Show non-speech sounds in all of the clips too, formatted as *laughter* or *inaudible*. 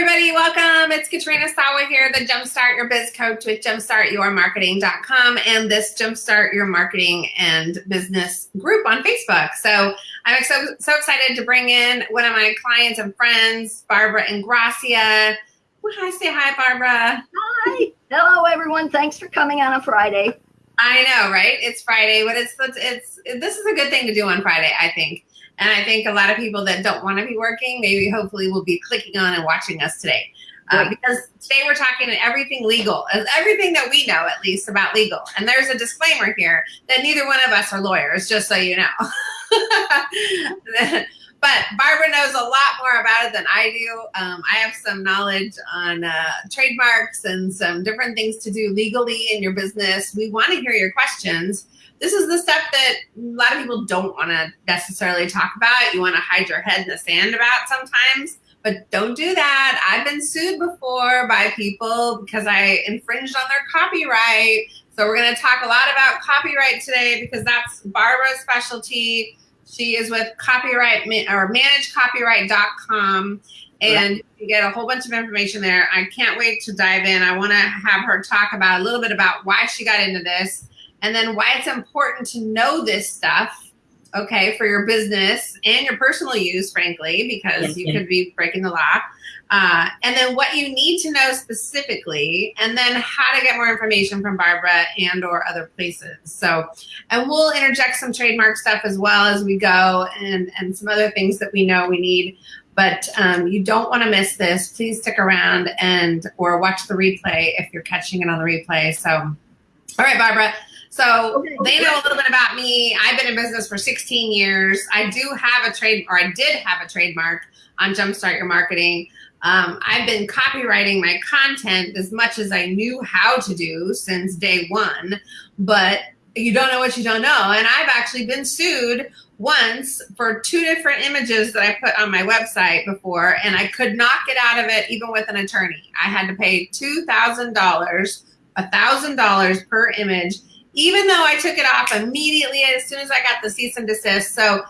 Everybody, welcome. It's Katrina Sawa here, the Jumpstart Your Biz Coach with jumpstartyourmarketing.com and this Jumpstart Your Marketing and Business group on Facebook. So I'm so, so excited to bring in one of my clients and friends, Barbara Ingracia. Hi, say hi, Barbara. Hi. Hello, everyone. Thanks for coming on a Friday. I know, right? It's Friday, but it's, it's, it's this is a good thing to do on Friday, I think. And I think a lot of people that don't want to be working, maybe hopefully will be clicking on and watching us today. Uh, because today we're talking everything legal, everything that we know at least about legal. And there's a disclaimer here that neither one of us are lawyers, just so you know. *laughs* but Barbara knows a lot more about it than I do. Um, I have some knowledge on uh, trademarks and some different things to do legally in your business. We want to hear your questions this is the stuff that a lot of people don't want to necessarily talk about. You want to hide your head in the sand about sometimes, but don't do that. I've been sued before by people because I infringed on their copyright. So we're going to talk a lot about copyright today because that's Barbara's specialty. She is with copyright or managecopyright.com and you get a whole bunch of information there. I can't wait to dive in. I want to have her talk about a little bit about why she got into this and then why it's important to know this stuff, okay, for your business and your personal use, frankly, because you could be breaking the law. Uh, and then what you need to know specifically, and then how to get more information from Barbara and or other places. So, and we'll interject some trademark stuff as well as we go and, and some other things that we know we need. But um, you don't want to miss this. Please stick around and or watch the replay if you're catching it on the replay. So, all right, Barbara. So okay. they know a little bit about me. I've been in business for 16 years. I do have a trade, or I did have a trademark on Jumpstart Your Marketing. Um, I've been copyrighting my content as much as I knew how to do since day one, but you don't know what you don't know. And I've actually been sued once for two different images that I put on my website before, and I could not get out of it even with an attorney. I had to pay $2,000, $1,000 per image even though I took it off immediately as soon as I got the cease and desist. So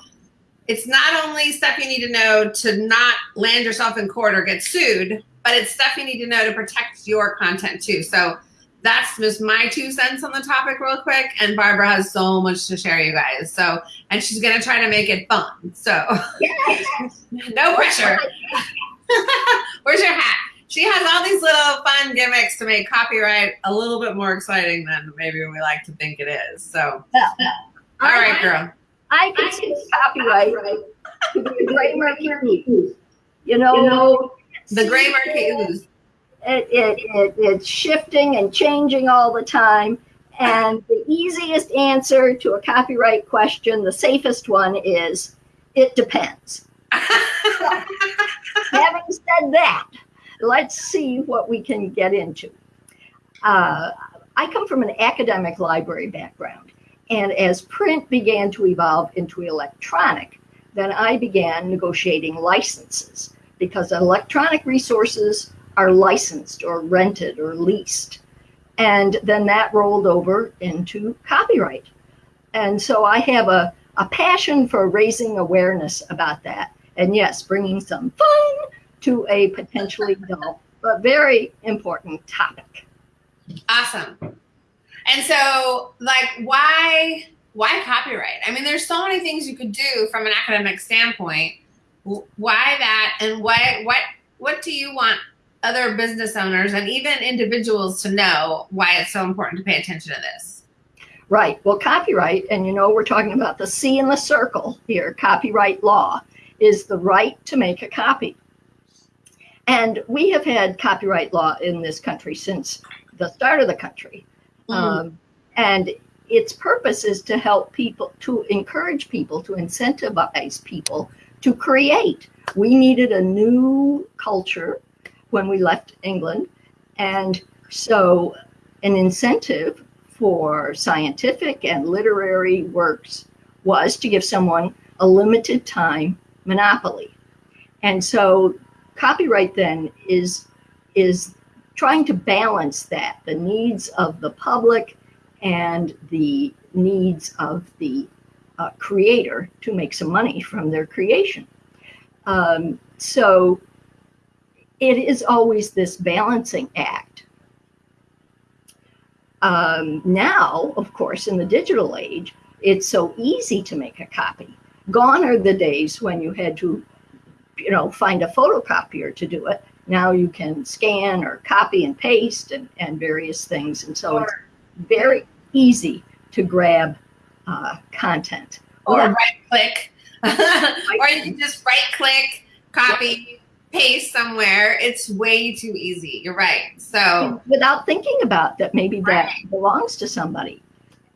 it's not only stuff you need to know to not land yourself in court or get sued, but it's stuff you need to know to protect your content too. So that's just my two cents on the topic real quick. And Barbara has so much to share you guys. So, and she's going to try to make it fun. So *laughs* no pressure. *laughs* *laughs* Where's your hat? She has all these little fun gimmicks to make copyright a little bit more exciting than maybe we like to think it is. So, well, all I, right, girl. I consider copyright to be a gray murky ooze. You know, you know the gray murky ooze. It, it, it, it's shifting and changing all the time. And the easiest answer to a copyright question, the safest one is, it depends. *laughs* having said that, let's see what we can get into. Uh, I come from an academic library background, and as print began to evolve into electronic, then I began negotiating licenses because electronic resources are licensed or rented or leased. And then that rolled over into copyright. And so I have a, a passion for raising awareness about that. And yes, bringing some fun to a potentially dull but very important topic. Awesome. And so, like, why why copyright? I mean, there's so many things you could do from an academic standpoint. Why that, and why what what do you want other business owners and even individuals to know why it's so important to pay attention to this? Right. Well, copyright, and you know, we're talking about the C in the circle here. Copyright law is the right to make a copy. And we have had copyright law in this country since the start of the country. Mm. Um, and its purpose is to help people, to encourage people, to incentivize people to create. We needed a new culture when we left England. And so, an incentive for scientific and literary works was to give someone a limited time monopoly. And so copyright then is is trying to balance that the needs of the public and the needs of the uh, creator to make some money from their creation. Um, so it is always this balancing act. Um, now, of course, in the digital age, it's so easy to make a copy. Gone are the days when you had to, you know, find a photocopier to do it. Now you can scan or copy and paste and, and various things. And so it's very easy to grab uh, content. Or right click. *laughs* or you can just right click, copy, paste somewhere. It's way too easy. You're right. So without thinking about that, maybe that right. belongs to somebody.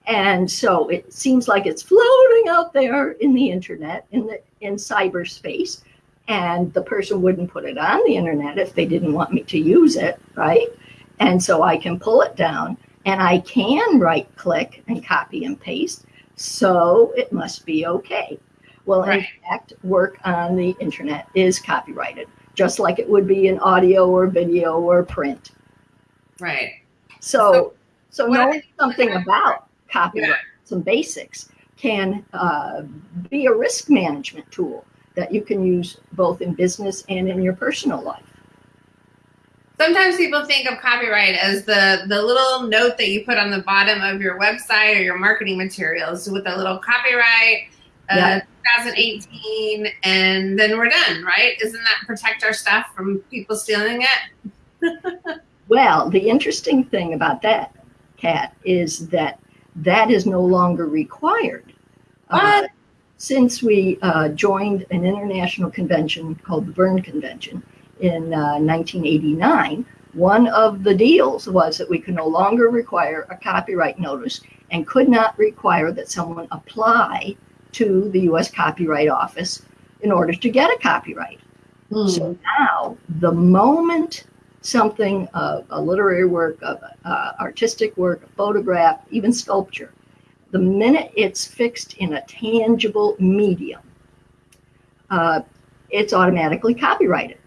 And so it seems like it's floating out there in the internet, in the in cyberspace, and the person wouldn't put it on the internet if they didn't want me to use it, right? And so I can pull it down and I can right click and copy and paste. So it must be okay. Well, right. in fact, work on the internet is copyrighted, just like it would be in audio or video or print. Right. So, so, so knowing something about copyright, yeah. some basics, can uh, be a risk management tool that you can use both in business and in your personal life. Sometimes people think of copyright as the, the little note that you put on the bottom of your website or your marketing materials with a little copyright uh, yeah. 2018 and then we're done, right? Isn't that protect our stuff from people stealing it? *laughs* well, the interesting thing about that, Kat, is that that is no longer required. Uh, since we uh, joined an international convention called the Berne Convention in uh, 1989, one of the deals was that we could no longer require a copyright notice and could not require that someone apply to the US Copyright Office in order to get a copyright. Mm. So now, the moment something, uh, a literary work, a, uh, artistic work, a photograph, even sculpture, the minute it's fixed in a tangible medium, uh, it's automatically copyrighted.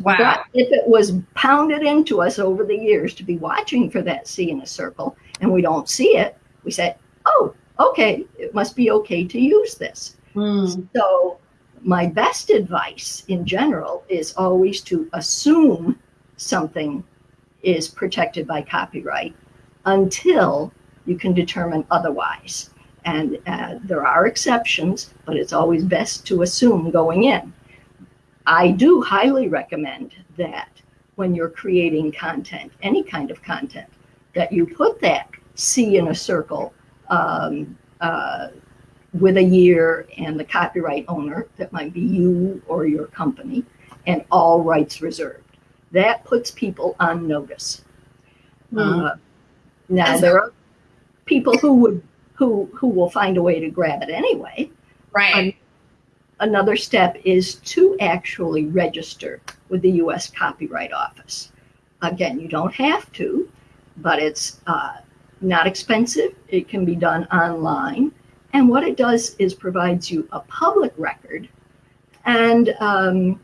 Wow. But if it was pounded into us over the years to be watching for that C in a circle and we don't see it, we say, oh, okay, it must be okay to use this. Mm. So, my best advice in general is always to assume something is protected by copyright until you can determine otherwise. And uh, there are exceptions, but it's always best to assume going in. I do highly recommend that when you're creating content, any kind of content, that you put that C in a circle um, uh, with a year and the copyright owner, that might be you or your company, and all rights reserved. That puts people on notice. Mm. Uh, now, there are people who would who who will find a way to grab it anyway. Right. another step is to actually register with the U.S. Copyright Office. Again, you don't have to, but it's uh, not expensive. It can be done online, and what it does is provides you a public record, and um,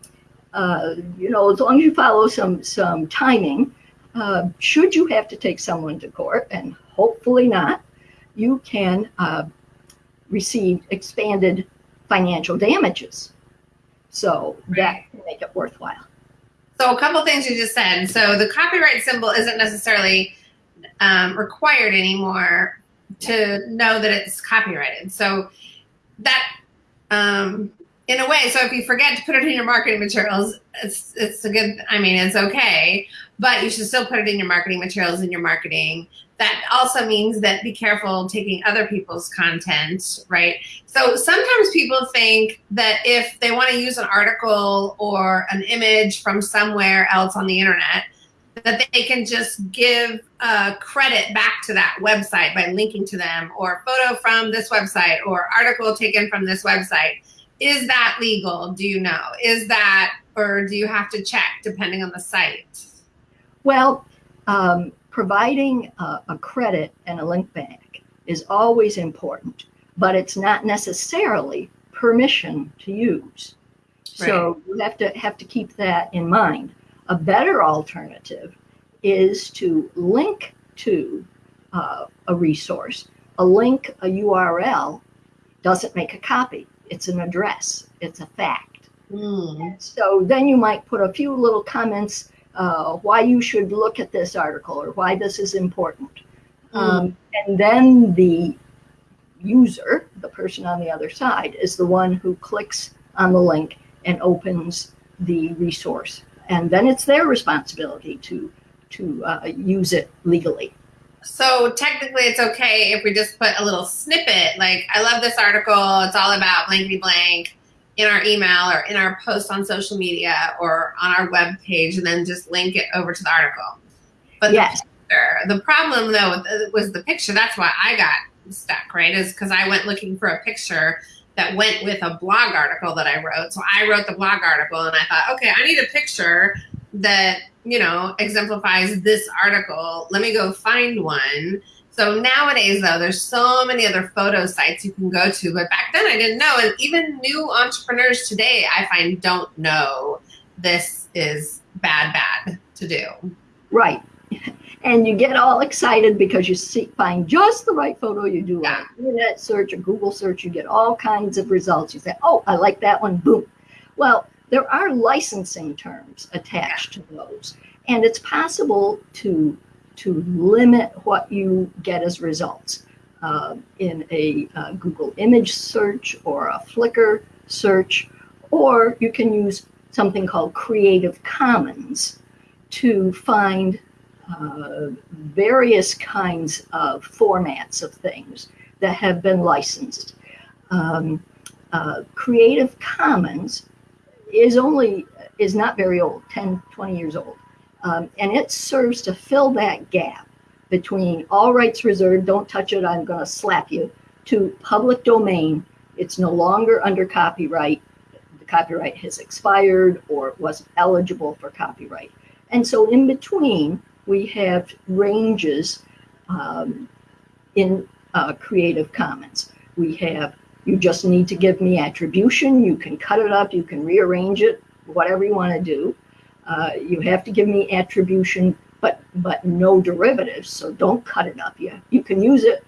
uh, you know as long as you follow some some timing. Uh, should you have to take someone to court, and hopefully not, you can uh, receive expanded financial damages. So that can make it worthwhile. So a couple things you just said. So the copyright symbol isn't necessarily um, required anymore to know that it's copyrighted. So that, um, in a way, so if you forget to put it in your marketing materials, it's it's a good. I mean, it's okay, but you should still put it in your marketing materials in your marketing that also means that be careful taking other people's content, right? So sometimes people think that if they want to use an article or an image from somewhere else on the internet, that they can just give credit back to that website by linking to them or photo from this website or article taken from this website. Is that legal? Do you know? Is that, or do you have to check depending on the site? Well, um, providing a, a credit and a link back is always important, but it's not necessarily permission to use. Right. So you have to have to keep that in mind. A better alternative is to link to uh, a resource. A link, a URL, doesn't make a copy. It's an address. It's a fact. Mm. So then you might put a few little comments uh, why you should look at this article or why this is important. Mm. Um, and then the user, the person on the other side, is the one who clicks on the link and opens the resource. And then it's their responsibility to to uh, use it legally. So technically, it's okay if we just put a little snippet, like "I love this article. It's all about blankety blank." In our email or in our post on social media or on our web page and then just link it over to the article. But yes. the, picture, the problem though uh, was the picture. That's why I got stuck, right? Is because I went looking for a picture that went with a blog article that I wrote. So I wrote the blog article and I thought, okay, I need a picture that, you know, exemplifies this article. Let me go find one. So nowadays, though, there's so many other photo sites you can go to. But back then, I didn't know. And even new entrepreneurs today, I find don't know this is bad, bad to do. Right and you get all excited because you see, find just the right photo. You do yeah. an internet search, a Google search, you get all kinds of results. You say, "Oh, I like that one." Boom. Well, there are licensing terms attached yeah. to those, and it's possible to to limit what you get as results uh, in a uh, Google image search or a Flickr search, or you can use something called Creative Commons to find uh, various kinds of formats of things that have been licensed. Um, uh, Creative Commons is only is not very old, 10, 20 years old. Um, and it serves to fill that gap between all rights reserved, don't touch it, I'm going to slap you, to public domain. It's no longer under copyright. The copyright has expired or wasn't eligible for copyright. And so in between, we have ranges um, in uh, Creative Commons. We have, you just need to give me attribution. You can cut it up, you can rearrange it, whatever you want to do. Uh, you have to give me attribution, but but no derivatives. So don't cut it up. You, you can use it,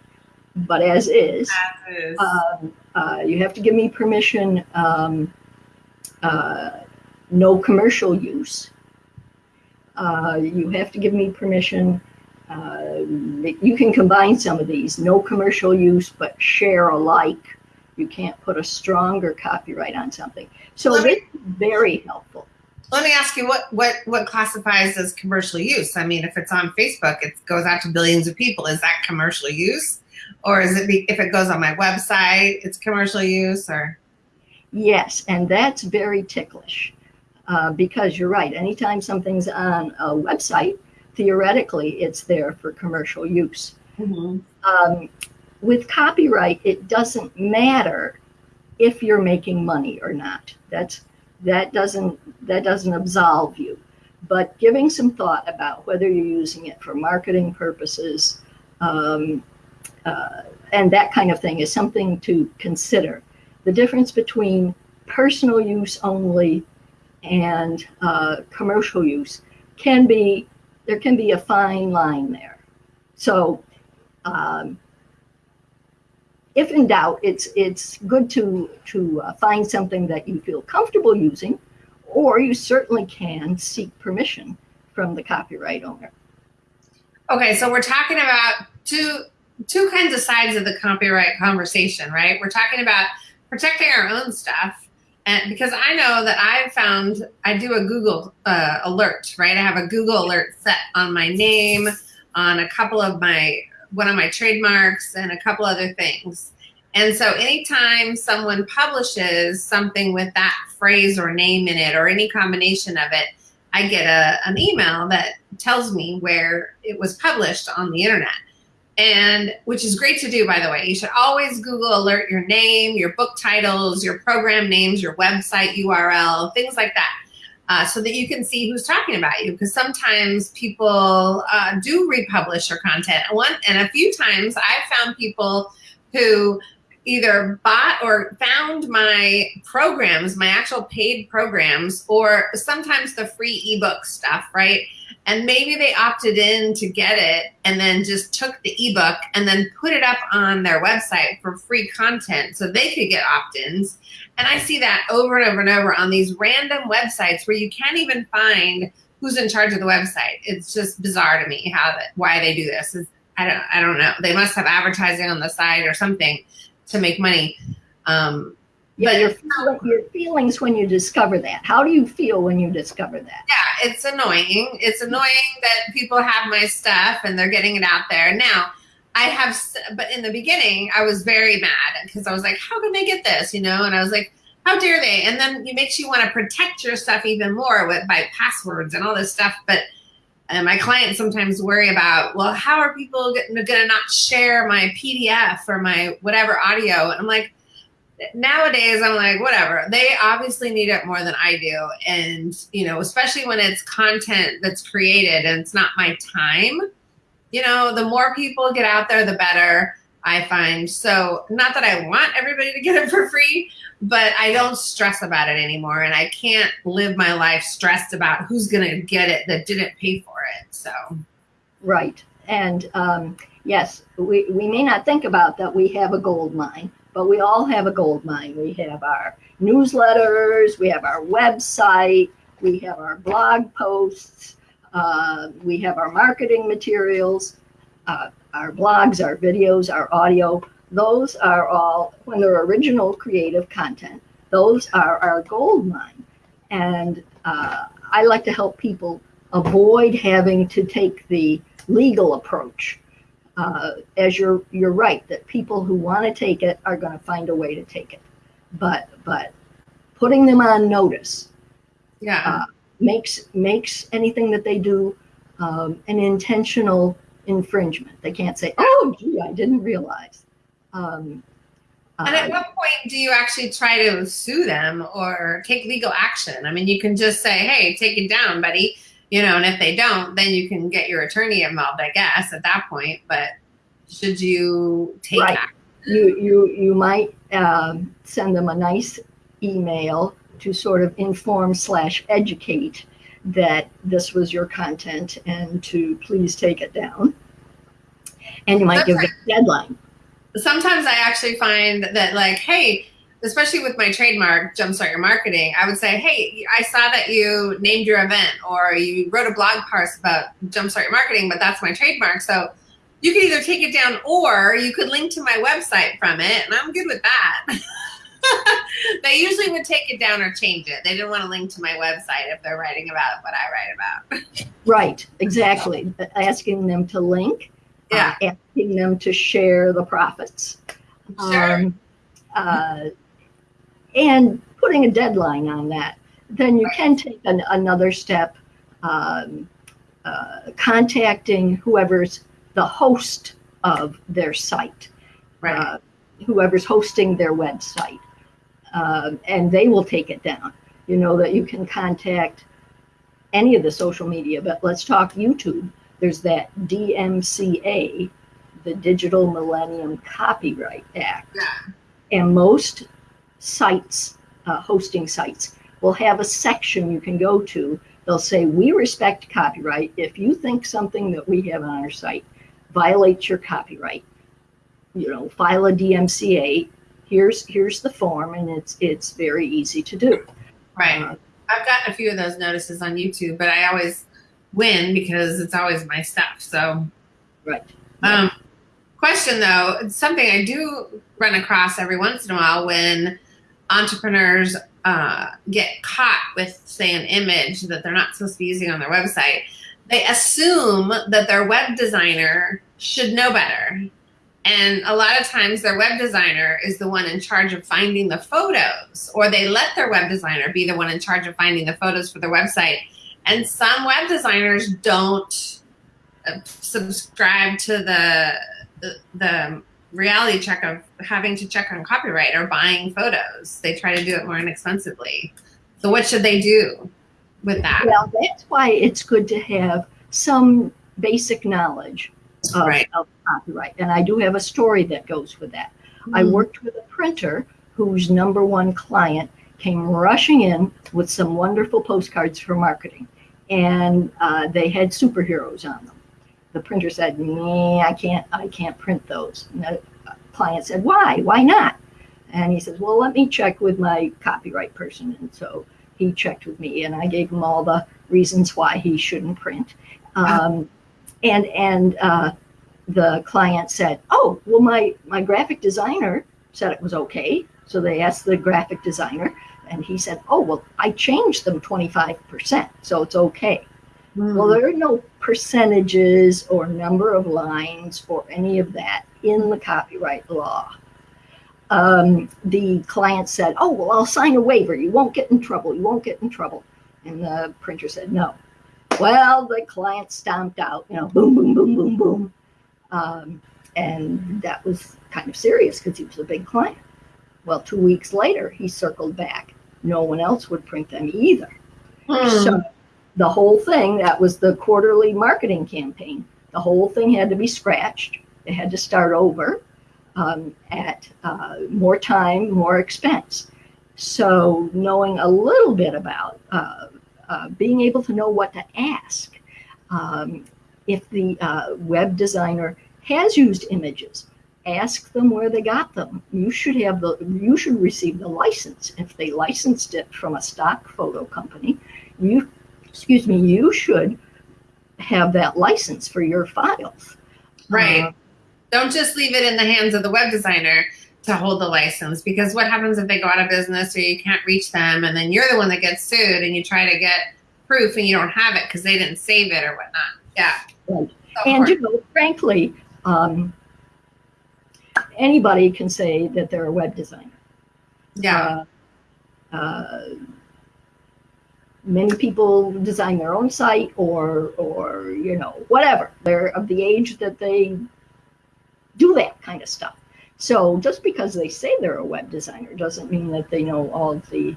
but as is. As is. Um, uh, you have to give me permission, um, uh, no commercial use. Uh, you have to give me permission. Uh, you can combine some of these, no commercial use, but share alike. You can't put a stronger copyright on something. So it's very helpful. Let me ask you what, what, what classifies as commercial use? I mean, if it's on Facebook, it goes out to billions of people. Is that commercial use? Or is it, if it goes on my website, it's commercial use or? Yes, and that's very ticklish uh, because you're right. Anytime something's on a website, theoretically, it's there for commercial use. Mm-hmm. Um, with copyright, it doesn't matter if you're making money or not. That's that doesn't that doesn't absolve you. But giving some thought about whether you're using it for marketing purposes um, uh, and that kind of thing is something to consider. The difference between personal use only and uh, commercial use can be there can be a fine line there. So, um, if in doubt, it's it's good to to uh, find something that you feel comfortable using, or you certainly can seek permission from the copyright owner. Okay, so we're talking about two two kinds of sides of the copyright conversation, right? We're talking about protecting our own stuff and because I know that I've found I do a Google uh, alert, right? I have a Google alert set on my name, on a couple of my one of my trademarks, and a couple other things. And so anytime someone publishes something with that phrase or name in it or any combination of it, I get a, an email that tells me where it was published on the internet. And which is great to do by the way. You should always google alert your name your book titles your program names your website url things like that uh, so that you can see who's talking about you. Because sometimes people uh, do republish your content. One and a few times i've found people who either bought or found my programs my actual paid programs or sometimes the free ebook stuff right? And maybe they opted in to get it and then just took the ebook and then put it up on their website for free content so they could get opt-ins and i see that over and over and over on these random websites where you can't even find who's in charge of the website it's just bizarre to me how that why they do this is i don't i don't know they must have advertising on the side or something to make money um, Yeah, But- your, your feelings when you discover that. How do you feel when you discover that? yeah, it's annoying. It's annoying that people have my stuff and they're getting it out there. Now, I have, but in the beginning, I was very mad because I was like, how can they get this? You know, and I was like, how dare they? And then it makes you want to protect your stuff even more with by passwords and all this stuff. But and my clients sometimes worry about, well, how are people going to not share my PDF or my whatever audio? And I'm like, nowadays I'm like, whatever. They obviously need it more than I do. And, you know, especially when it's content that's created and it's not my time, you know, the more people get out there, the better I find. So, not that I want everybody to get it for free, but I don't stress about it anymore. And I can't live my life stressed about who's going to get it that didn't pay for it. So, Right. And um, yes, we, we may not think about that we have a gold mine, but we all have a gold mine. We have our newsletters, we have our website, we have our blog posts, uh, we have our marketing materials, uh, our blogs, our videos, our audio. Those are all, when they're original creative content, those are our gold mine. And uh, I like to help people avoid having to take the legal approach. Uh, as you're you're right that people who want to take it are going to find a way to take it, but but putting them on notice yeah. Uh, makes makes anything that they do um, an intentional infringement. They can't say, "Oh, gee, I didn't realize." Um, And at uh, what point do you actually try to sue them or take legal action? I mean, you can just say, hey, take it down, buddy. You know, and if they don't, then you can get your attorney involved, I guess, at that point. But should you take Right. action? you you you might um, send them a nice email to sort of inform slash educate that this was your content and to please take it down. And you might give a deadline. Sometimes I actually find that, like, hey, especially with my trademark, Jumpstart Your Marketing, I would say, hey, I saw that you named your event or you wrote a blog post about Jumpstart Your Marketing, but that's my trademark. So you could either take it down or you could link to my website from it, and I'm good with that. *laughs* *laughs* they usually would take it down or change it. They didn't want to link to my website if they're writing about what I write about. Right, exactly. Asking them to link, Yeah. uh, asking them to share the profits. Sure. Um, uh, and putting a deadline on that. Then you can take an, another step, um, uh, contacting whoever's the host of their site, right. uh, whoever's hosting their website, um, and they will take it down. You know that you can contact any of the social media, but let's talk YouTube. There's that DMCA, the Digital Millennium Copyright Act. Yeah. And most sites, uh, hosting sites, will have a section you can go to. They'll say, We respect copyright. If you think something that we have on our site violates your copyright, you know, file a DMCA. Here's here's the form, and it's it's very easy to do. Right. Uh, I've gotten a few of those notices on YouTube, but I always win because it's always my stuff. So, right. um, question though, it's something I do run across every once in a while when entrepreneurs uh, get caught with, say, an image that they're not supposed to be using on their website. They assume that their web designer should know better. And a lot of times their web designer is the one in charge of finding the photos, or they let their web designer be the one in charge of finding the photos for their website. And some web designers don't uh, subscribe to the, the, the reality check of having to check on copyright or buying photos. They try to do it more inexpensively. So what should they do with that? Well, that's why it's good to have some basic knowledge of, Right. of copyright. And I do have a story that goes with that. I worked with a printer whose number one client came rushing in with some wonderful postcards for marketing. and uh, they had superheroes on them. The printer said, "Nee, I can't. I can't print those." And the client said, "Why? Why not?" And he says, "Well, let me check with my copyright person." And so he checked with me, and I gave him all the reasons why he shouldn't print. Um, and and uh, the client said, "Oh, well, my my graphic designer said it was okay." So they asked the graphic designer, and he said, "Oh, well, I changed them 25%, so it's okay." Mm. Well, there are no percentages or number of lines or any of that in the copyright law. Um, the client said, "Oh, well, I'll sign a waiver. You won't get in trouble. You won't get in trouble." And the printer said, "No." Well, the client stomped out. You know, boom, boom, boom, boom, boom, um, and that was kind of serious because he was a big client. Well, two weeks later, he circled back. No one else would print them either. Hmm. So the whole thing, that was the quarterly marketing campaign, the whole thing had to be scratched. It had to start over um, at uh, more time, more expense. So knowing a little bit about uh, uh, being able to know what to ask. Um, if the uh, web designer has used images, ask them where they got them. You should have the you should receive the license. If they licensed it from a stock photo company, you excuse me, you should have that license for your files. Right. Uh, Don't just leave it in the hands of the web designer to hold the license because what happens if they go out of business or you can't reach them and then you're the one that gets sued and you try to get proof and you don't have it because they didn't save it or whatnot. Yeah. Right. So and you know, frankly, um, anybody can say that they're a web designer. Yeah. Uh, uh, many people design their own site or or you know whatever they're of the age that they do that kind of stuff so just because they say they're a web designer doesn't mean that they know all of the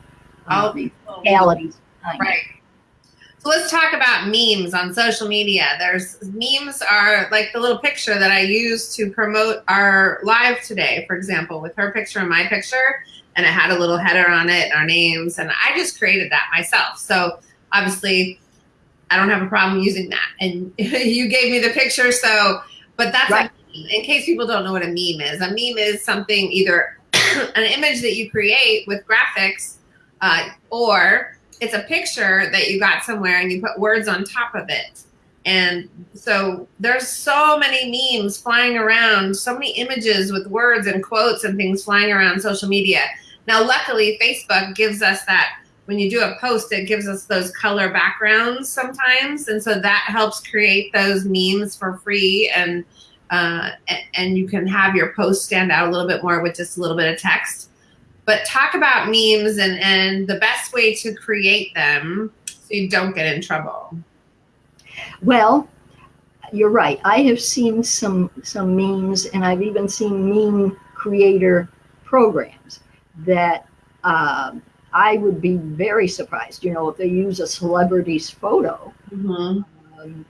all the oh, realities right so let's talk about memes on social media. There's memes are like the little picture that I use to promote our live today, for example, with her picture and my picture, and it had a little header on it, our names, and I just created that myself. So obviously, I don't have a problem using that. And *laughs* you gave me the picture, so but that's right. In case people don't know what a meme is. A meme is something either *coughs* an image that you create with graphics, uh, or it's a picture that you got somewhere and you put words on top of it. And so there's so many memes flying around, so many images with words and quotes and things flying around social media. Now, luckily, Facebook gives us that when you do a post, it gives us those color backgrounds sometimes. And so that helps create those memes for free. And, uh, and you can have your post stand out a little bit more with just a little bit of text but talk about memes and, and the best way to create them so you don't get in trouble. Well, you're right. I have seen some some memes, and I've even seen meme creator programs that uh, I would be very surprised. You know, if they use a celebrity's photo, mm-hmm. um,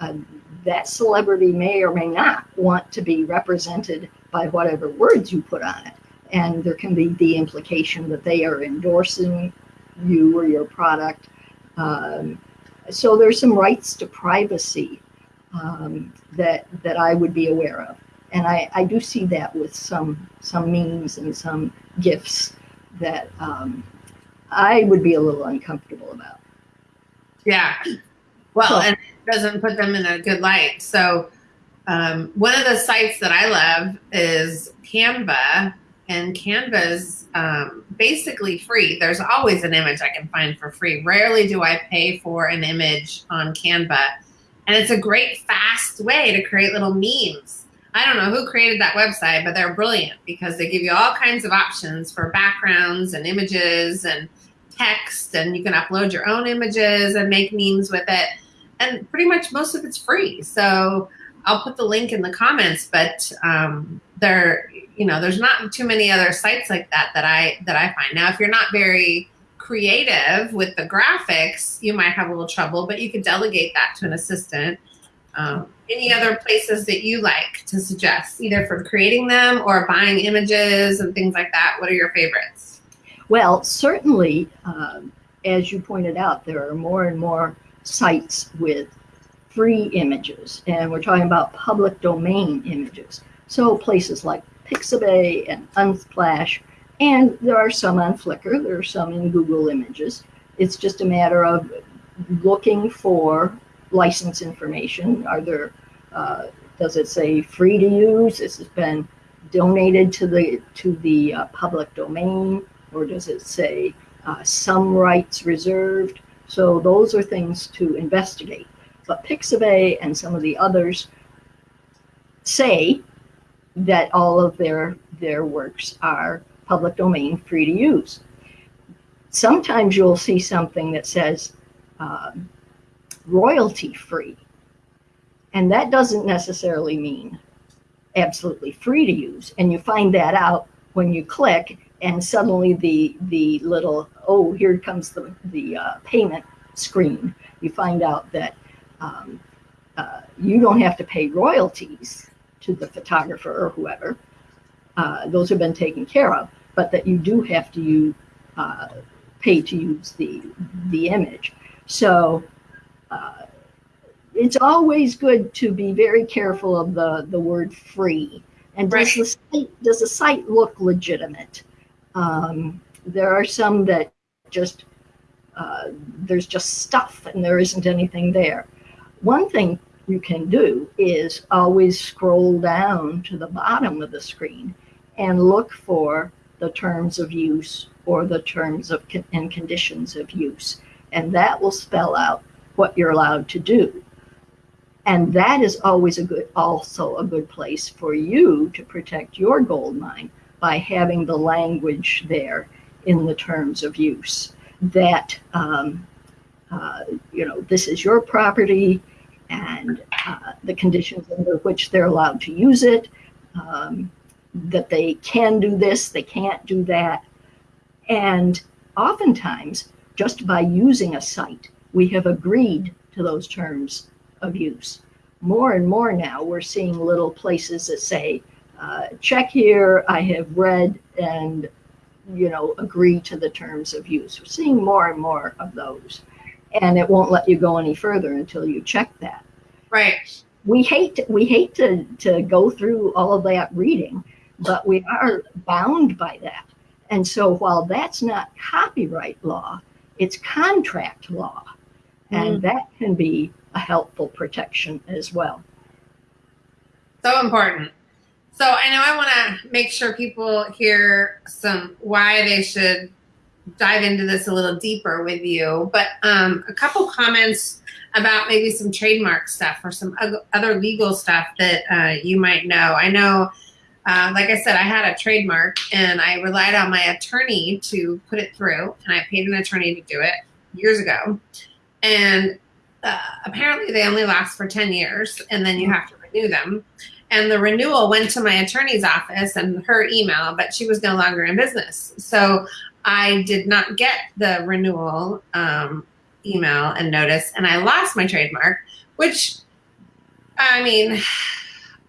uh, that celebrity may or may not want to be represented by whatever words you put on it and there can be the implication that they are endorsing you or your product. Um, so there's some rights to privacy um, that that I would be aware of, and I, I do see that with some some memes and some gifts that um, I would be a little uncomfortable about. Yeah, well, so, and it doesn't put them in a good light. So um, one of the sites that I love is Canva and Canva is um, basically free. There's always an image I can find for free. Rarely do I pay for an image on Canva. And it's a great, fast way to create little memes. I don't know who created that website, but they're brilliant because they give you all kinds of options for backgrounds and images and text, and you can upload your own images and make memes with it. And pretty much most of it's free. So I'll put the link in the comments, but um, they're you know, there's not too many other sites like that that I that I find. Now, if you're not very creative with the graphics, you might have a little trouble, but you could delegate that to an assistant. Um, any other places that you like to suggest, either for creating them or buying images and things like that? What are your favorites? Well, certainly, um, as you pointed out, there are more and more sites with free images, and we're talking about public domain images. So places like Pixabay and Unsplash, and there are some on Flickr, there are some in Google Images. It's just a matter of looking for license information. Are there, uh, does it say free to use? This has been donated to the to the uh, public domain, or does it say uh, some rights reserved? So those are things to investigate. But Pixabay and some of the others say that all of their their works are public domain free to use. Sometimes you'll see something that says um, royalty free. And that doesn't necessarily mean absolutely free to use. And you find that out when you click and suddenly the the little, oh, here comes the, the uh, payment screen. You find out that um, uh, you don't have to pay royalties to the photographer or whoever. Uh, those have been taken care of, but that you do have to use, uh, pay to use the the image. So uh, it's always good to be very careful of the, the word free. And does, right. the site, does the site look legitimate? Um, there are some that just, uh, there's just stuff and there isn't anything there. One thing you can do is always scroll down to the bottom of the screen and look for the terms of use or the terms of con and conditions of use. And that will spell out what you're allowed to do. And that is always a good, also a good place for you to protect your gold mine by having the language there in the terms of use that, um, uh, you know, this is your property and uh, the conditions under which they're allowed to use it, um, that they can do this, they can't do that. And oftentimes, just by using a site, we have agreed to those terms of use. More and more now, we're seeing little places that say, uh, check here, I have read and, you know, agree to the terms of use. We're seeing more and more of those. And it won't let you go any further until you check that. Right. We hate to, we hate to, to go through all of that reading, but we are bound by that. And so while that's not copyright law, it's contract law and mm. that can be a helpful protection as well. So important. So I know I want to make sure people hear some why they should dive into this a little deeper with you, but um, a couple comments about maybe some trademark stuff or some other legal stuff that uh, you might know. I know, uh, like I said, I had a trademark and I relied on my attorney to put it through, and I paid an attorney to do it years ago and uh, apparently they only last for 10 years and then you have to renew them and the renewal went to my attorney's office and her email but she was no longer in business. So i did not get the renewal um, email and notice and i lost my trademark which i mean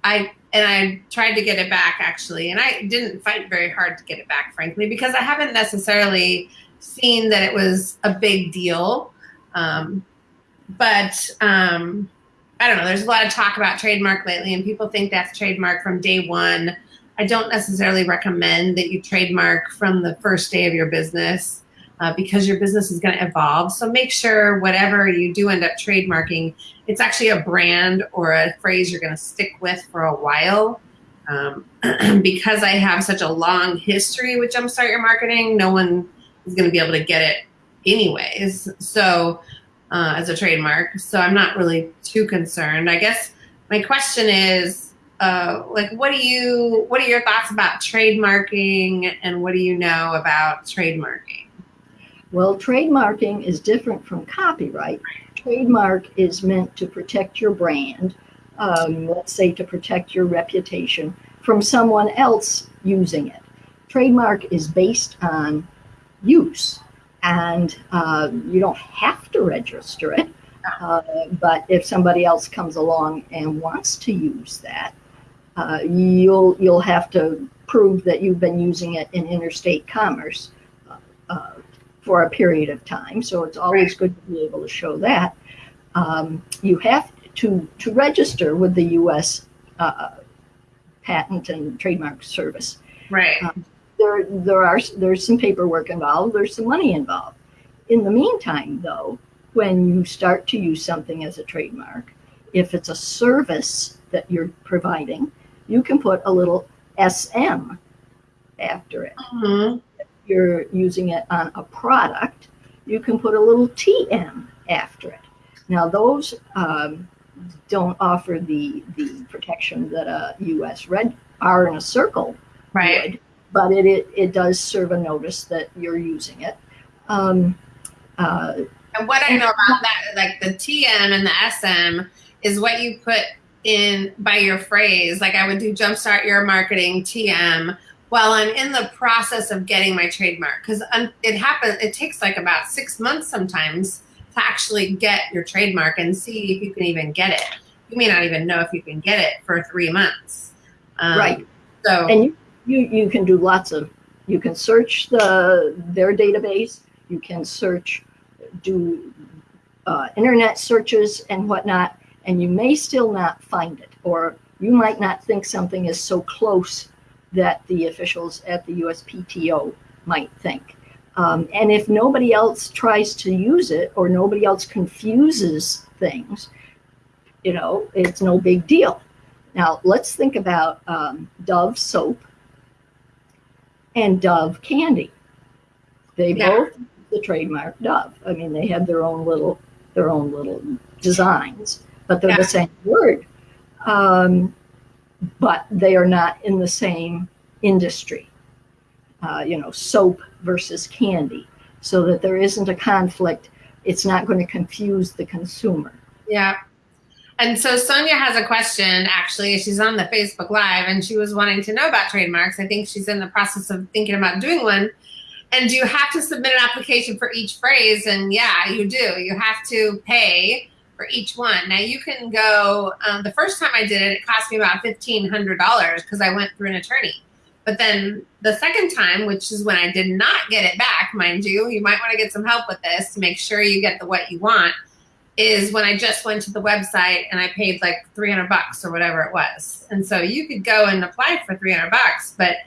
i and i tried to get it back actually and i didn't fight very hard to get it back frankly because i haven't necessarily seen that it was a big deal. Um, but um, I don't know. There's a lot of talk about trademark lately, and people think that's trademark from day one. I don't necessarily recommend that you trademark from the first day of your business uh, because your business is going to evolve. So make sure whatever you do end up trademarking, it's actually a brand or a phrase you're going to stick with for a while. Um, *clears throat* because I have such a long history with Jumpstart Your Marketing, no one is going to be able to get it anyways. So uh, as a trademark, so I'm not really too concerned. I guess my question is, uh, like, what do you, what are your thoughts about trademarking, and what do you know about trademarking? Well, trademarking is different from copyright. Trademark is meant to protect your brand, um, let's say to protect your reputation from someone else using it. Trademark is based on use and uh, you don't have to register it. Uh, but if somebody else comes along and wants to use that, uh, you'll you'll have to prove that you've been using it in interstate commerce uh, uh, for a period of time. So it's always good to be able to show that. um, you have to to register with the U.S. Uh, Patent and Trademark Service. Right. Um, there, there are there's some paperwork involved. There's some money involved. In the meantime, though, when you start to use something as a trademark, if it's a service that you're providing, you can put a little SM after it. Mhm. If you're using it on a product, you can put a little TM after it. Now, those um, don't offer the the protection that a U.S. red R in a circle Right. would, but it, it it does serve a notice that you're using it. Um, uh, And what I know about that, like the TM and the SM, is what you put in by your phrase. Like I would do jumpstart your marketing TM while I'm in the process of getting my trademark because it happens. It takes like about six months sometimes to actually get your trademark and see if you can even get it. You may not even know if you can get it for three months. Um, Right. So and you, you you can do lots of you can search the their database you can search do uh, internet searches and whatnot and you may still not find it or you might not think something is so close that the officials at the USPTO might think. Um, and if nobody else tries to use it or nobody else confuses things you know it's no big deal. Now let's think about um, dove soap and Dove candy. They Yeah. both the trademark Dove. I mean, they have their own little their own little designs, but they're Yeah. the same word. Um, but they are not in the same industry. Uh, you know, soap versus candy, so that there isn't a conflict. It's not going to confuse the consumer. Yeah. And so Sonia has a question actually. She's on the Facebook Live and she was wanting to know about trademarks. I think she's in the process of thinking about doing one. And do you have to submit an application for each phrase? And yeah, you do. You have to pay for each one. Now you can go, um, the first time I did it, it cost me about $1,500 because I went through an attorney. But then the second time, which is when I did not get it back, mind you, you might want to get some help with this to make sure you get the what you want is when I just went to the website and I paid like 300 bucks or whatever it was. And so you could go and apply for 300 bucks, but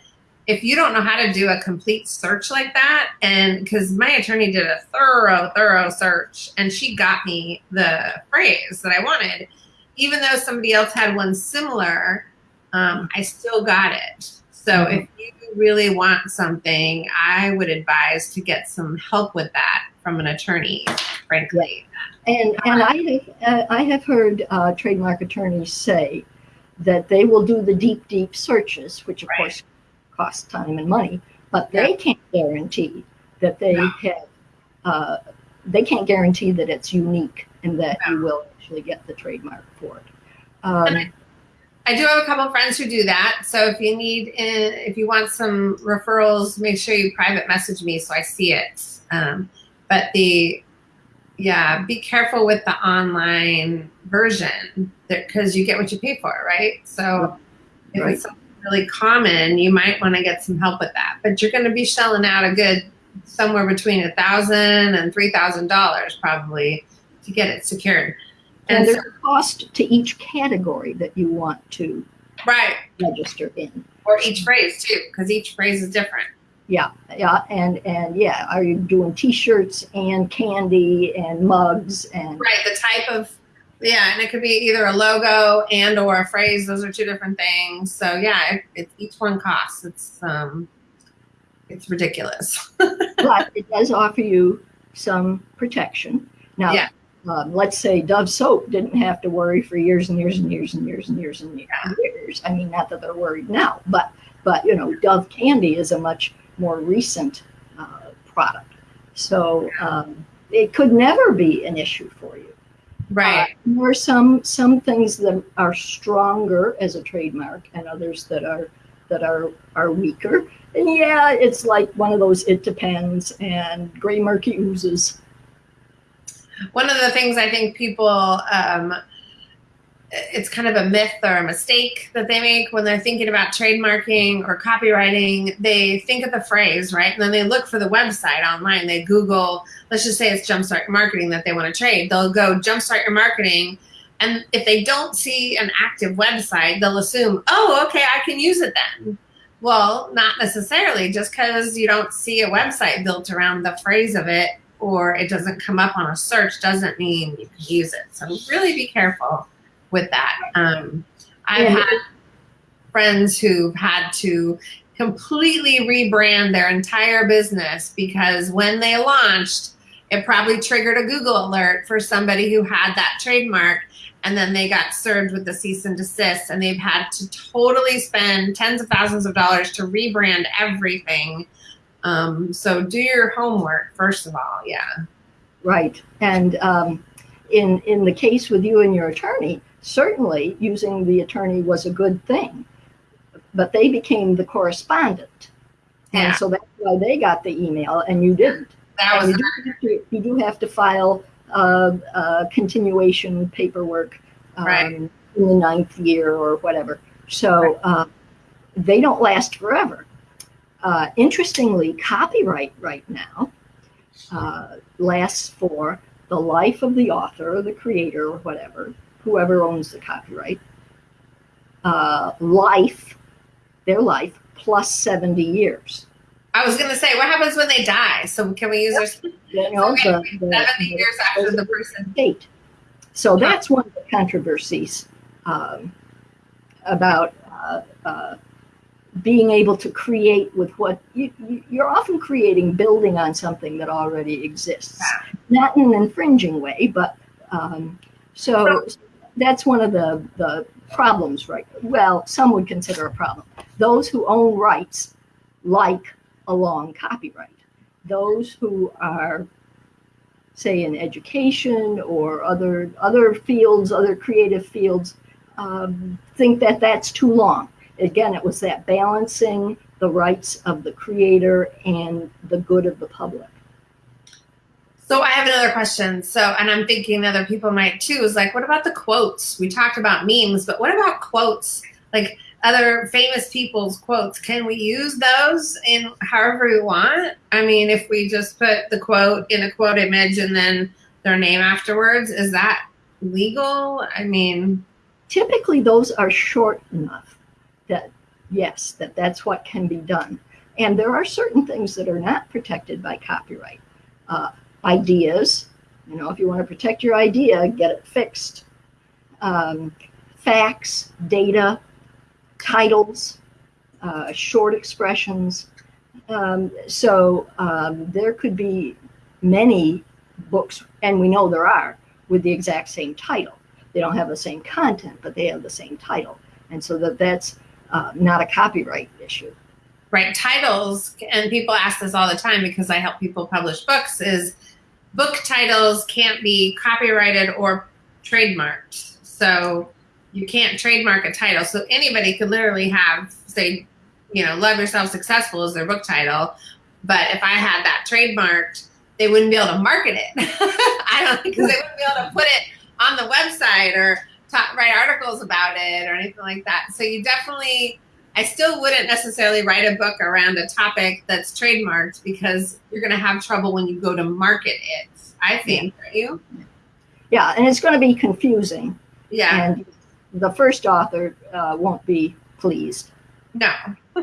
if you don't know how to do a complete search like that, and because my attorney did a thorough, thorough search and she got me the phrase that I wanted, even though somebody else had one similar, um, I still got it. So if you really want something, I would advise to get some help with that from an attorney, frankly. And and I have uh, I have heard uh, trademark attorneys say that they will do the deep deep searches, which of Right. course cost time and money, but they can't guarantee that they No. have uh, they can't guarantee that it's unique and that you will actually get the trademark for it. Um, I do have a couple friends who do that. So if you need, uh, if you want some referrals, make sure you private message me so I see it. Um, but the, yeah, be careful with the online version because you get what you pay for, right? So if Right. it's something really common, you might want to get some help with that. But you're going to be shelling out a good somewhere between a thousand and three thousand dollars probably to get it secured. and And so, there's a cost to each category that you want to right, register in. or each phrase too, because each phrase is different. Yeah, yeah, and and yeah, are you doing T-shirts and candy and mugs and Right, the type of yeah, and it could be either a logo and or a phrase. Those are two different things. So yeah, it, it, each one costs. It's um, it's ridiculous. *laughs* but it does offer you some protection. Now, Yeah. um, let's say Dove soap didn't have to worry for years and years and years and years and years and Yeah. years. I mean, not that they're worried now, but but you know, Dove candy is a much more recent uh, product, so um, it could never be an issue for you. right. Uh, there are some some things that are stronger as a trademark, and others that are that are are weaker. And yeah, it's like one of those it depends and gray murky oozes. One of the things I think people um, it's kind of a myth or a mistake that they make when they're thinking about trademarking or copyrighting. They think of the phrase, right? And then they look for the website online. They Google, let's just say it's Jumpstart Marketing that they want to trade. They'll go Jumpstart Your Marketing. And if they don't see an active website, they'll assume, oh, okay, I can use it then. Well, not necessarily. Just because you don't see a website built around the phrase of it or it doesn't come up on a search doesn't mean you can use it. So really be careful with that. Um, I've had friends who've had to completely rebrand their entire business because when they launched, it probably triggered a Google alert for somebody who had that trademark and then they got served with the cease and desist and they've had to totally spend tens of thousands of dollars to rebrand everything. Um, so do your homework first of all yeah. Right. And um, in in the case with you and your attorney certainly using the attorney was a good thing but they became the correspondent yeah. and so that's why they got the email and you didn't that was you do, to, you do have to file uh, uh, continuation paperwork um, right. in the ninth year or whatever. So uh, they don't last forever. Uh, interestingly, copyright right now uh, lasts for the life of the author or the creator or whatever, whoever owns the copyright, uh, life, their life, plus 70 years. I was going to say, what happens when they die? So can we use their *laughs* you know, the, the, 70 years after the person? Date. So that's one of the controversies um, about uh, uh, being able to create with what you, you're often creating, building on something that already exists, not in an infringing way, but um, so that's one of the, the problems, right? Well, some would consider a problem. Those who own rights like a long copyright. Those who are, say, in education or other other fields, other creative fields, um, think that that's too long. Again, it was that balancing the rights of the creator and the good of the public. So I have another question. So, and I'm thinking other people might too, is like, what about the quotes? We talked about memes, but what about quotes? Like, other famous people's quotes. Can we use those in however we want? I mean, if we just put the quote in a quote image and then their name afterwards, is that legal? I mean, typically those are short enough that yes, that that's what can be done. And there are certain things that are not protected by copyright. Uh, ideas, you know, if you want to protect your idea, get it fixed. Um, facts, data, titles, uh, short expressions. Um, so um, there could be many books, and we know there are, with the exact same title. They don't have the same content, but they have the same title. And so that that's uh, not a copyright issue. Right. Titles, and people ask this all the time because I help people publish books, is book titles can't be copyrighted or trademarked. So you can't trademark a title. So anybody could literally have, say, you know, Love Yourself Successful as their book title. But if I had that trademarked, they wouldn't be able to market it. *laughs* I don't because they wouldn't be able to put it on the website or talk, write articles about it or anything like that. So you definitely, I still wouldn't necessarily write a book around a topic that's trademarked because you're going to have trouble when you go to market it. I think, yeah. you? Yeah, and it's going to be confusing. Yeah. And the first author uh, won't be pleased. No. *laughs*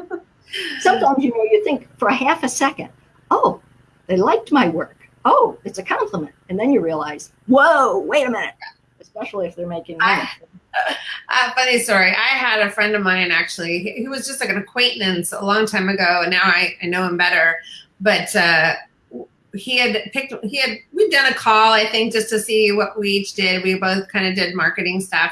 Sometimes, you know, you think for a half a second, oh, they liked my work. Oh, it's a compliment. And then you realize, whoa, wait a minute. Especially if they're making money. Uh, funny story. I had a friend of mine actually who was just like an acquaintance a long time ago, and now I, I know him better. But uh, he had picked, he had, we'd done a call, I think, just to see what we each did. We both kind of did marketing stuff.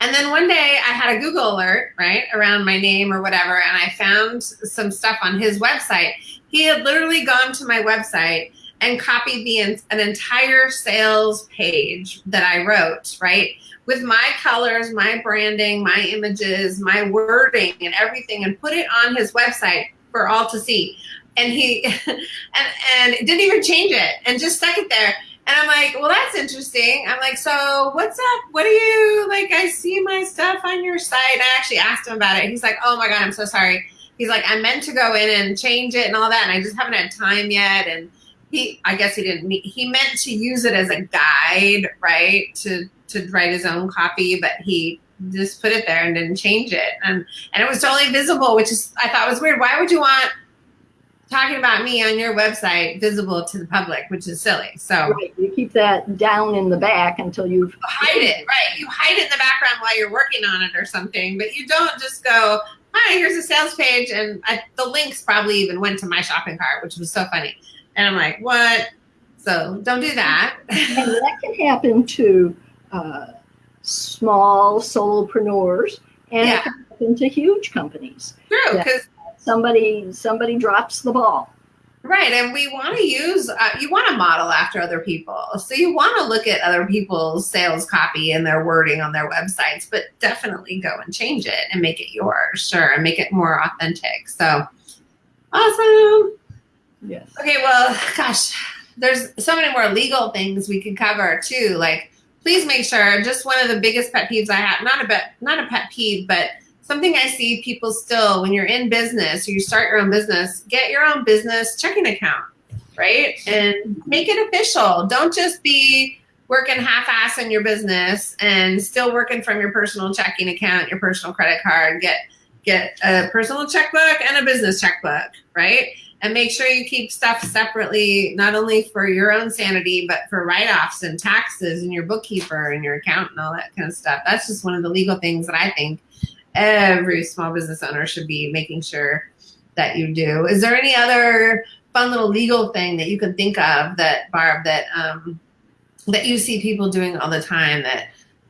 And then one day I had a Google alert, right, around my name or whatever, and I found some stuff on his website. He had literally gone to my website and copied the an entire sales page that I wrote, right, with my colors, my branding, my images, my wording, and everything, and put it on his website for all to see. And he *laughs* and and didn't even change it, and just stuck it there. And I'm like, well, that's interesting. I'm like, so what's up? What do you like? I see my stuff on your site. I actually asked him about it. He's like, oh my God, I'm so sorry. He's like, I meant to go in and change it and all that. And I just haven't had time yet. And he, I guess he didn't, he meant to use it as a guide, right? To, to write his own copy, but he just put it there and didn't change it. And, and it was totally visible, which is, I thought was weird. Why would you want talking about me on your website visible to the public, which is silly. So right. you keep that down in the back until you hide it. Right, you hide it in the background while you're working on it or something, but you don't just go, "Hi, here's a sales page," and I, the links probably even went to my shopping cart, which was so funny. And I'm like, "What?" So don't do that. and that can happen to uh, small solopreneurs and yeah. to huge companies. True, because somebody somebody drops the ball. Right and we want to use uh, you want to model after other people. So you want to look at other people's sales copy and their wording on their websites but definitely go and change it and make it yours sure and make it more authentic. So awesome. Yes. Okay well gosh there's so many more legal things we could cover too like please make sure just one of the biggest pet peeves i have not a bit not a pet peeve but something I see people still when you're in business, or you start your own business, get your own business checking account, right? And make it official. Don't just be working half-ass in your business and still working from your personal checking account, your personal credit card. Get get a personal checkbook and a business checkbook, right? And make sure you keep stuff separately, not only for your own sanity, but for write-offs and taxes and your bookkeeper and your account and all that kind of stuff. That's just one of the legal things that I think every small business owner should be making sure that you do. Is there any other fun little legal thing that you can think of that Barb that um, that you see people doing all the time that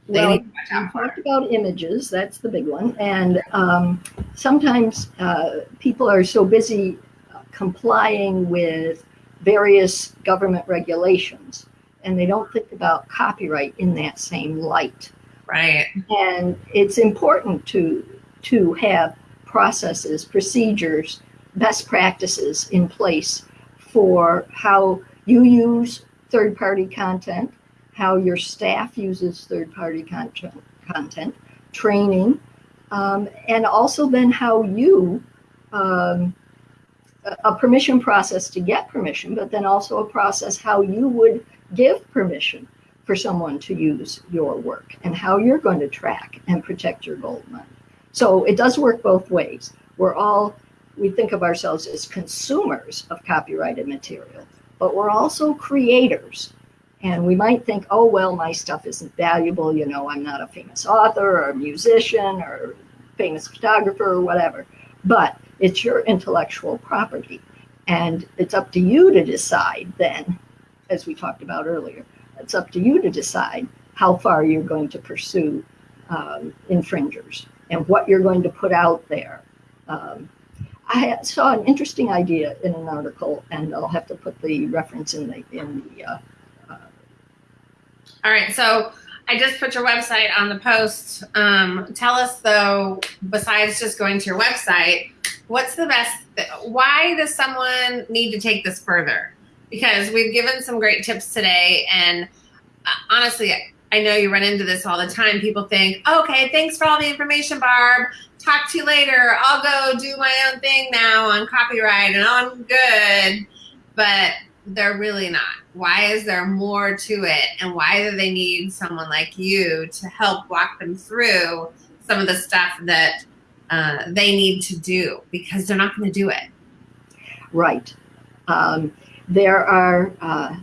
they well, need to watch out for? talked about images. That's the big one, and um, sometimes uh, people are so busy complying with various government regulations, and they don't think about copyright in that same light. Right. And it's important to to have processes, procedures, best practices in place for how you use third-party content, how your staff uses third-party content, content, training, um, and also then how you um, a permission process to get permission, but then also a process how you would give permission for someone to use your work and how you're going to track and protect your gold mine. So it does work both ways. We're all, we think of ourselves as consumers of copyrighted material, but we're also creators. And we might think, oh, well, my stuff isn't valuable. You know, I'm not a famous author or a musician or famous photographer or whatever. But it's your intellectual property. And it's up to you to decide then, as we talked about earlier, it's up to you to decide how far you're going to pursue um, infringers and what you're going to put out there. Um, I saw an interesting idea in an article, and I'll have to put the reference in the in the. Uh, uh, All right, so I just put your website on the post. Um, tell us though, besides just going to your website, what's the best? Why does someone need to take this further? because we've given some great tips today. And uh, honestly, I know you run into this all the time. People think, okay, thanks for all the information, Barb. Talk to you later. I'll go do my own thing now on copyright and I'm good. But they're really not. Why is there more to it? And why do they need someone like you to help walk them through some of the stuff that uh, they need to do because they're not going to do it? Right. Um, there are, uh,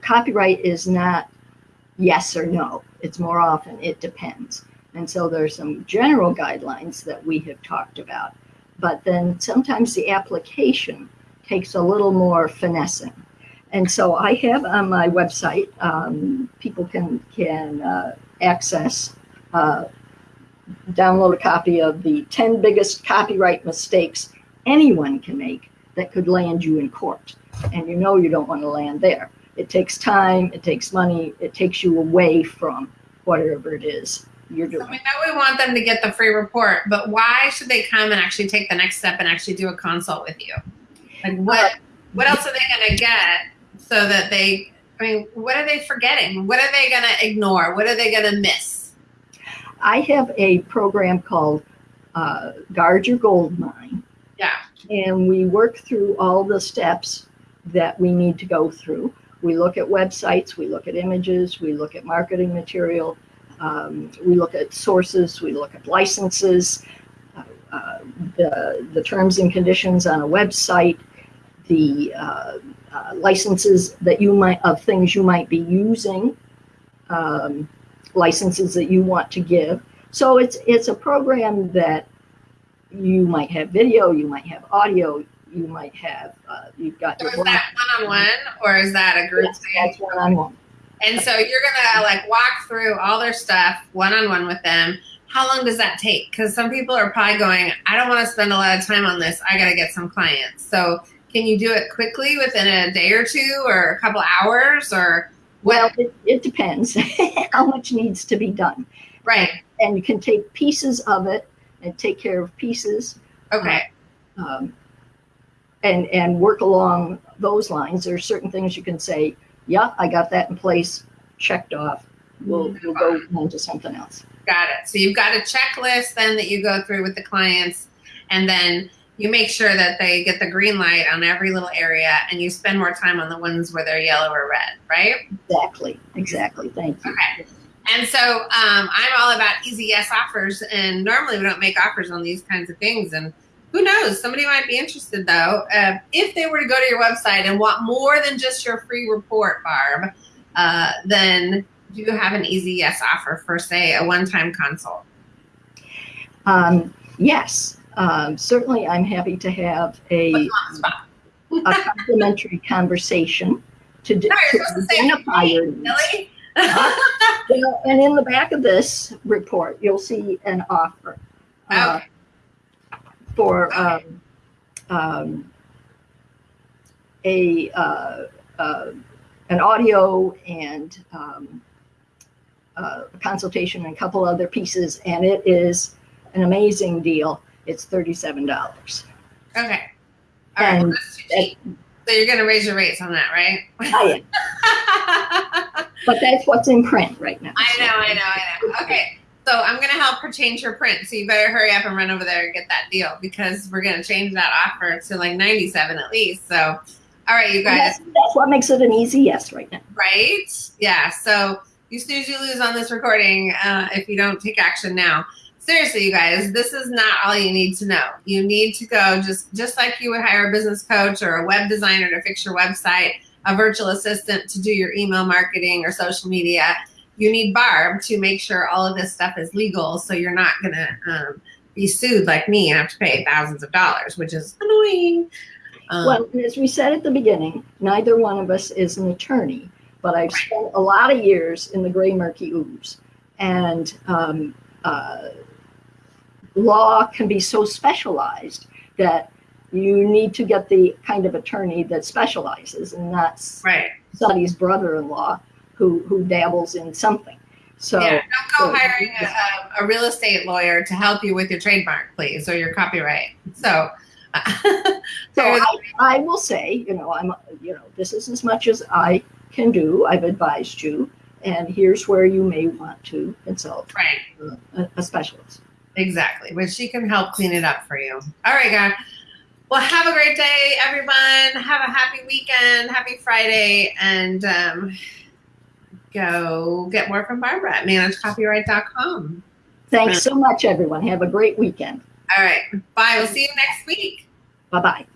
copyright is not yes or no. It's more often it depends. And so there's some general guidelines that we have talked about. But then sometimes the application takes a little more finessing. And so I have on my website, um, people can, can uh, access, uh, download a copy of the 10 biggest copyright mistakes anyone can make that could land you in court. And you know you don't want to land there. It takes time, it takes money, it takes you away from whatever it is you're doing. So we know we want them to get the free report, but why should they come and actually take the next step and actually do a consult with you? Like what uh, what else are they going to get so that they I mean, what are they forgetting? What are they going to ignore? What are they going to miss? I have a program called uh, Guard Your Gold Mine. Yeah. And we work through all the steps that we need to go through. We look at websites, we look at images, we look at marketing material, um, we look at sources, we look at licenses, uh, uh, the, the terms and conditions on a website, the uh, uh, licenses that you might, of things you might be using, um, licenses that you want to give. So it's, it's a program that you might have video, you might have audio, you might have, uh, you've got So is that one-on-one or is that a group Yes, thing? That's one-on-one. And so you're gonna like walk through all their stuff one-on-one with them. How long does that take? Because some people are probably going, I don't want to spend a lot of time on this. I got to get some clients. So can you do it quickly within a day or two or a couple hours or Well, it, it depends *laughs* how much needs to be done. right? And you can take pieces of it and take care of pieces Okay. um, and, and work along those lines. There are certain things you can say, yeah, I got that in place, checked off. We'll, we'll go on to something else. Got it. So you've got a checklist then that you go through with the clients, and then you make sure that they get the green light on every little area, and you spend more time on the ones where they're yellow or red, right? Exactly, exactly. Thank you. Okay. And so um, I'm all about easy yes offers, and normally we don't make offers on these kinds of things. And who knows? Somebody might be interested though. Uh, if they were to go to your website and want more than just your free report, Barb, uh, then do you have an easy yes offer for, say, a one-time consult? Um, yes, um, certainly I'm happy to have a, Put you on the spot. a complimentary conversation to, No, to identify your needs. *laughs* Well, And in the back of this report, you'll see an offer uh, okay. for um, um, a uh, uh, an audio and um, uh, consultation and a couple other pieces, and it is an amazing deal. It's thirty-seven dollars. Okay. All right. And well, too cheap. So you're going to raise your rates on that, right? I *laughs* But that's what's in print right now. I know, I know, I know. Okay. So I'm going to help her change her print. So you better hurry up and run over there and get that deal because we're going to change that offer to like 97 at least. So, all right, you guys. That's, that's what makes it an easy yes right now. Right? Yeah. So you snooze, you lose on this recording uh, if you don't take action now. Seriously, you guys, this is not all you need to know. You need to go just just like you would hire a business coach or a web designer to fix your website, a virtual assistant to do your email marketing or social media. You need Barb to make sure all of this stuff is legal, so you're not gonna um, be sued like me and have to pay thousands of dollars, which is annoying. Um, Well, as we said at the beginning, neither one of us is an attorney, but I've spent a lot of years in the gray murky ooze. And um, uh, law can be so specialized that you need to get the kind of attorney that specializes, and that's right. Sadi's brother-in-law who, who dabbles in something. So yeah, don't go so- hiring a, a real estate lawyer to help you with your trademark, please, or your copyright. So, *laughs* So I, I will say, you know, I'm, you know, this is as much as I can do. I've advised you, and here's where you may want to consult right, a, a specialist. Exactly. But she can help clean it up for you. All right, guys. Well, have a great day, everyone. Have a happy weekend. Happy Friday, and um, go get more from Barbara at managecopyright.com. Thanks so much, everyone. Have a great weekend. All right. Bye. We'll see you next week. Bye bye.